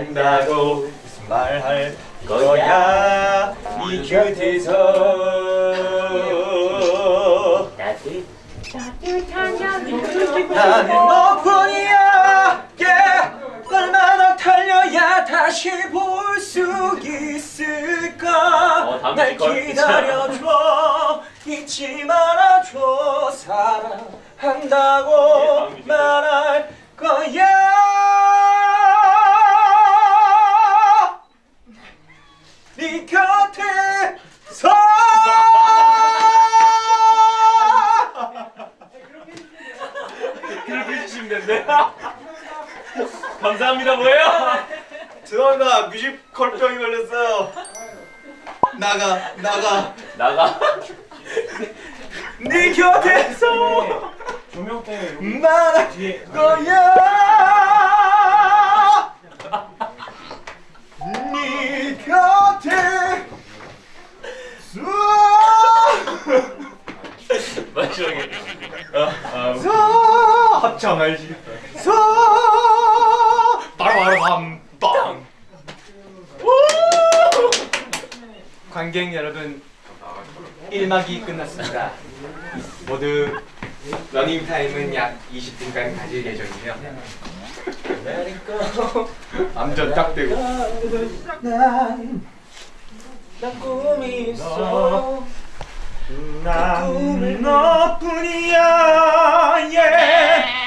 한다고 말할 거야 이 곁에서 나는 너뿐이야 yeah. 얼마나 달려야 다시 볼 수 있을까 어, 날. 기다려줘 잊지 말아줘 사랑한다고 뮤지컬. 말할 거야 네 곁에 서. 그렇게 해주시면 된대. 감사합니다 뭐예요? 죄송합니다 뮤지컬병이 걸렸어요. 나가 나가. 나가. 네 곁에서. 조명 때문에 여기 말할 뒤에 거야 합창 알지. 서 빠라바람 빵 관객 여러분 1막이 끝났습니다. 모두 러닝 타임은 약 20분간 가질 예정이며 암전 딱 되고. 난, 난 꿈이 있어. 난 너뿐이야 yeah.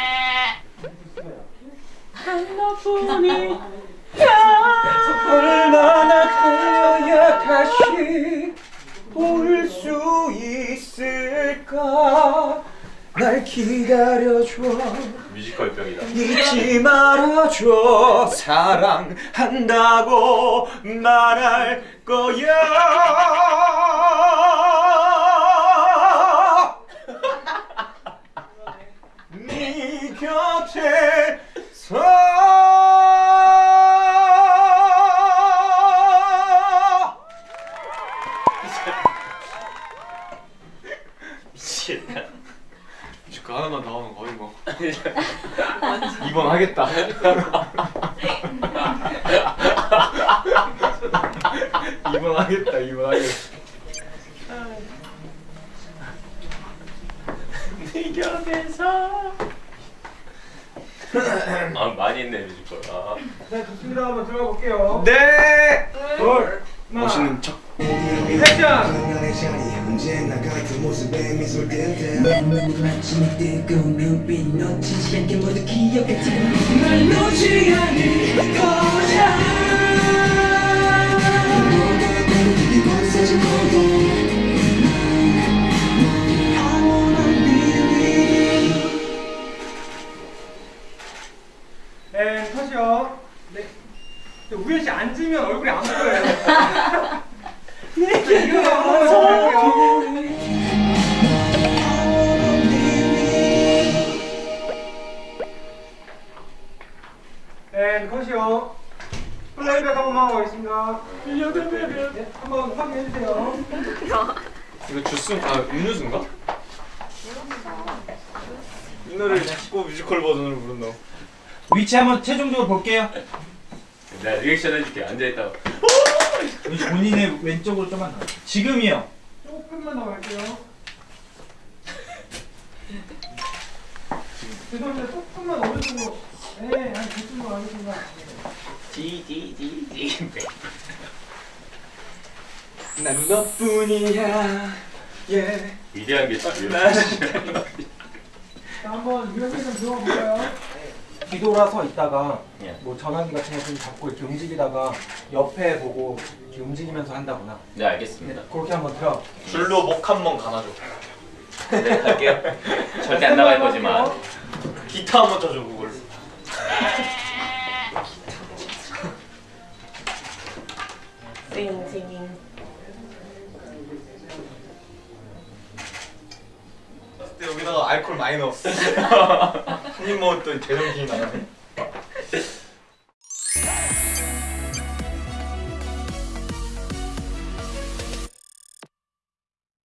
얼마나 달려야 다시 볼 수 있을까? 날 기다려줘. 뮤지컬 병이다. 잊지 말아줘. 사랑한다고 말할 거야 뭐 2번 하겠다 2번 하겠다 2번 하겠다 네 곁에서. 아 많이 했네 뮤지컬. 아. 네 좋습니다 한번 들어가 볼게요 네 같은 모습에 미소를 띄운다 마침 뜨거운 눈빛 놓치지 않게 모두 기억했지 날 놓지 않을 거야 뭐가 되는 곳에서 거야 I wanna be with you 네 컷이요 네. 근데 우현 씨 앉으면 얼굴이 안 보여요. 네 이거 한번 네 컷이요 플레이백 한 번만 하고 가겠습니다 네, 한번 확인해 주세요 이거 주스 아 음료수인가? 이 노래를 자꾸 뮤지컬 버전으로 부른다 위치 한번 최종적으로 볼게요. 내가 리액션 해줄게 앉아 있다가. 본인의 왼쪽으로 좀만 더. 지금이요. 조금만 더 갈게요 죄송합니다 조금만 어느 정도 네 한 그쯤으로 가겠습니다 디디디디. 난 너뿐이야 yeah. 위대한 게. 자 한번 유현씨 좀 들어가 볼까요? 뒤돌아서 있다가 예. 뭐 전화기 같은 거좀 잡고 이렇게 움직이다가 옆에 보고 이렇게 움직이면서 한다거나. 네 알겠습니다. 그렇게 한번 들어. 줄로 목 한 번 감아줘 네 갈게요. 절대 안 나갈 거지만. 기타 한번 쳐줘 그걸 그때 여기다가 알코올 많이 넣었어. 한입 먹었더니 대정신이 나가네